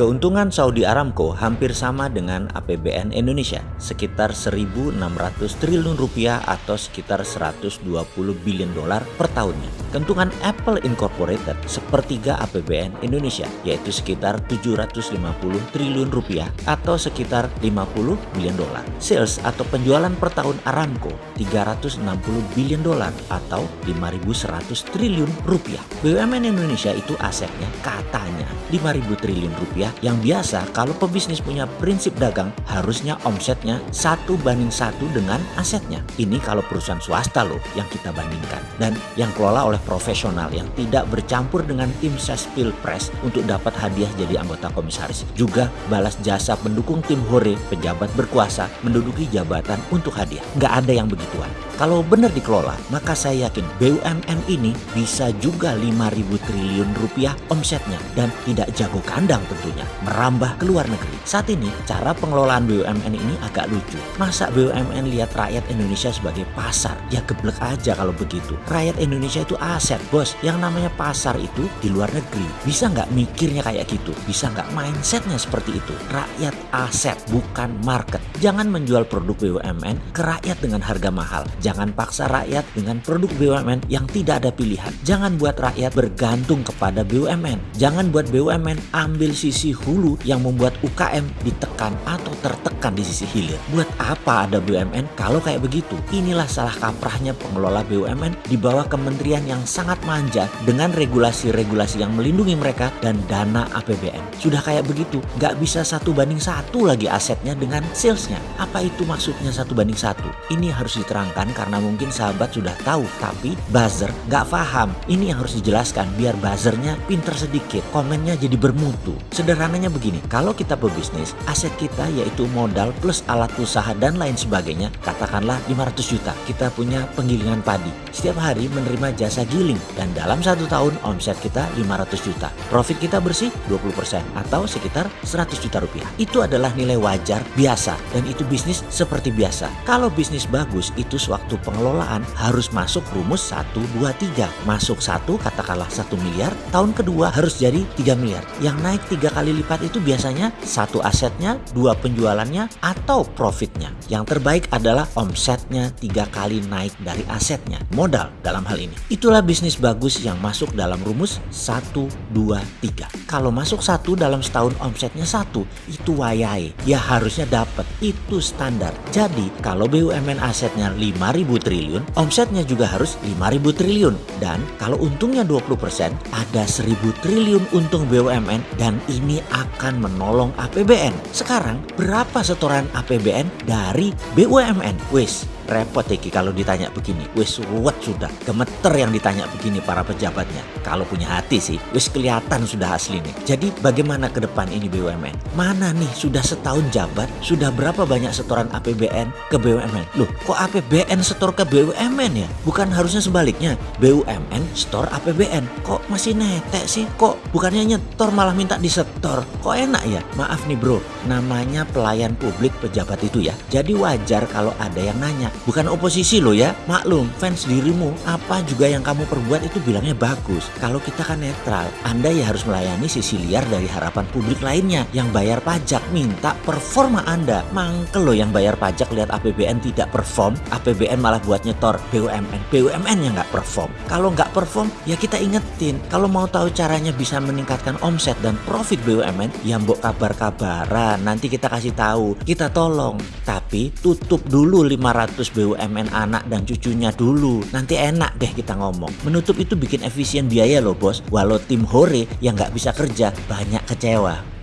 Keuntungan Saudi Aramco hampir sama dengan APBN Indonesia, sekitar 1.600 triliun rupiah atau sekitar 120 billion dolar per tahunnya. Keuntungan Apple Incorporated sepertiga APBN Indonesia, yaitu sekitar 750 triliun rupiah atau sekitar 50 billion dolar. Sales atau penjualan per tahun Aramco 360 billion dolar atau 5.100 triliun rupiah. BUMN Indonesia itu asetnya katanya 5.000 triliun rupiah yang biasa kalau pebisnis punya prinsip dagang harusnya omsetnya satu banding satu dengan asetnya. Ini kalau perusahaan swasta loh yang kita bandingkan. Dan yang kelola oleh profesional yang tidak bercampur dengan tim ses pilpres untuk dapat hadiah jadi anggota komisaris. Juga balas jasa pendukung tim Hore pejabat berkuasa menduduki jabatan untuk hadiah. Nggak ada yang begituan. Kalau benar dikelola, maka saya yakin BUMN ini bisa juga 5.000 triliun rupiah omsetnya dan tidak jago kandang tentunya, merambah ke luar negeri. Saat ini, cara pengelolaan BUMN ini agak lucu. Masa BUMN lihat rakyat Indonesia sebagai pasar? Ya geblek aja kalau begitu. Rakyat Indonesia itu aset, bos. Yang namanya pasar itu di luar negeri. Bisa nggak mikirnya kayak gitu? Bisa nggak mindsetnya seperti itu? Rakyat aset, bukan market. Jangan menjual produk BUMN ke rakyat dengan harga mahal. Jangan paksa rakyat dengan produk BUMN yang tidak ada pilihan. Jangan buat rakyat bergantung kepada BUMN. Jangan buat BUMN ambil sisi hulu yang membuat UKM ditekan atau tertekan di sisi hilir. Buat apa ada BUMN kalau kayak begitu? Inilah salah kaprahnya pengelola BUMN di bawah kementerian yang sangat manja dengan regulasi-regulasi yang melindungi mereka dan dana APBN. Sudah kayak begitu, nggak bisa satu banding satu lagi asetnya dengan salesnya. Apa itu maksudnya satu banding satu? Ini harus diterangkan karena mungkin sahabat sudah tahu tapi buzzer nggak paham. Ini yang harus dijelaskan biar buzzernya pinter sedikit, komennya jadi bermutu. Sederhananya begini, kalau kita berbisnis, aset kita yaitu modal plus alat usaha dan lain sebagainya, katakanlah 500 juta. Kita punya penggilingan padi. Setiap hari menerima jasa giling dan dalam satu tahun omset kita 500 juta. Profit kita bersih 20% atau sekitar 100 juta rupiah. Itu adalah nilai wajar biasa dan itu bisnis seperti biasa. Kalau bisnis bagus itu sewaktu waktu pengelolaan harus masuk rumus 1, 2, 3. Masuk satu katakanlah 1 miliar, tahun kedua harus jadi 3 miliar. Yang naik tiga kali lipat itu biasanya satu asetnya, dua penjualannya, atau profitnya. Yang terbaik adalah omsetnya tiga kali naik dari asetnya, modal dalam hal ini. Itulah bisnis bagus yang masuk dalam rumus 1, 2, 3. Kalau masuk satu dalam setahun omsetnya satu, itu wayai. Ya harusnya dapat, itu standar. Jadi kalau BUMN asetnya 5 5.000 triliun, omsetnya juga harus 5.000 triliun. Dan kalau untungnya 20%, ada 1.000 triliun untung BUMN dan ini akan menolong APBN. Sekarang, berapa setoran APBN dari BUMN? Wis, repot Eki kalau ditanya begini. Wis ruwet sudah. Gemeter yang ditanya begini para pejabatnya. Kalau punya hati sih, wis kelihatan sudah asli nih. Jadi bagaimana ke depan ini BUMN? Mana nih sudah setahun jabat, sudah berapa banyak setoran APBN ke BUMN? Loh, kok APBN setor ke BUMN ya? Bukan harusnya sebaliknya. BUMN setor APBN. Kok masih netek sih? Kok bukannya nyetor malah minta disetor? Kok enak ya? Maaf nih bro, namanya pelayan publik pejabat itu ya. Jadi wajar kalau ada yang nanya, bukan oposisi loh ya. Maklum, fans dirimu, apa juga yang kamu perbuat itu bilangnya bagus. Kalau kita kan netral, Anda ya harus melayani sisi liar dari harapan publik lainnya yang bayar pajak minta performa Anda. Mangkel loh yang bayar pajak lihat APBN tidak perform, APBN malah buat nyetor BUMN. BUMN yang nggak perform. Kalau nggak perform, ya kita ingetin. Kalau mau tahu caranya bisa meningkatkan omset dan profit BUMN, ya mbok kabar-kabaran. Nanti kita kasih tahu, kita tolong. Tapi tutup dulu 500 BUMN anak dan cucunya dulu. Nanti enak deh kita ngomong. Menutup itu bikin efisien biaya loh bos. Walau tim Hore yang nggak bisa kerja banyak kecewa.